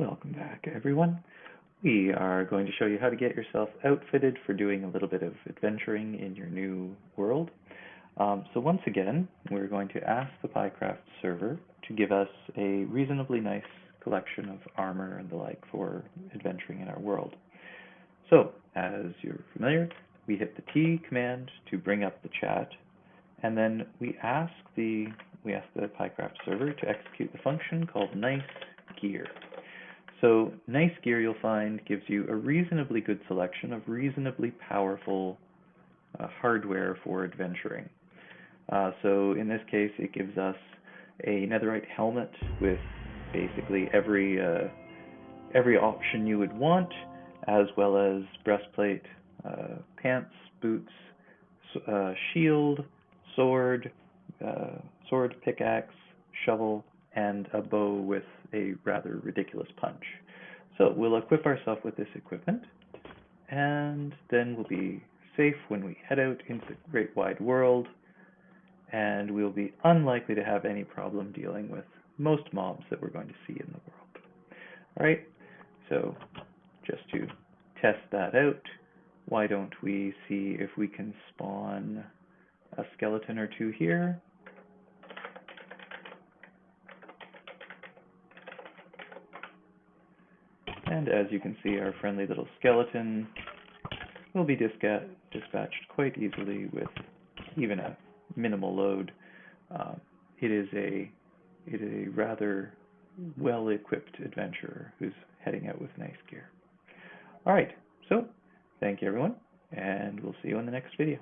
Welcome back, everyone. We are going to show you how to get yourself outfitted for doing a little bit of adventuring in your new world. Um, so once again, we're going to ask the PyCraft server to give us a reasonably nice collection of armor and the like for adventuring in our world. So, as you're familiar, we hit the T command to bring up the chat, and then we ask the we ask the PyCraft server to execute the function called nice gear. So nice gear you'll find gives you a reasonably good selection of reasonably powerful uh, hardware for adventuring. Uh, so in this case, it gives us a netherite helmet with basically every uh, every option you would want, as well as breastplate, uh, pants, boots, uh, shield, sword, uh, sword, pickaxe, shovel, and a bow with a rather ridiculous punch. So we'll equip ourselves with this equipment, and then we'll be safe when we head out into the great wide world, and we'll be unlikely to have any problem dealing with most mobs that we're going to see in the world. All right, so just to test that out, why don't we see if we can spawn a skeleton or two here. And as you can see, our friendly little skeleton will be dispatched quite easily with even a minimal load. Uh, it is a it is a rather well-equipped adventurer who's heading out with nice gear. All right, so thank you everyone, and we'll see you in the next video.